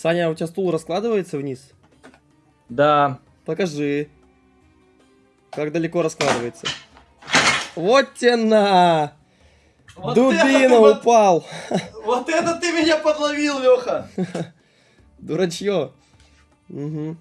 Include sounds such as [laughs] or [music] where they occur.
Саня, у тебя стул раскладывается вниз? Да. Покажи. Как далеко раскладывается. Вот тебе на! Вот Дубина это вот- упал! [laughs] Вот это ты меня подловил, Леха! [laughs] Дурачье. Угу.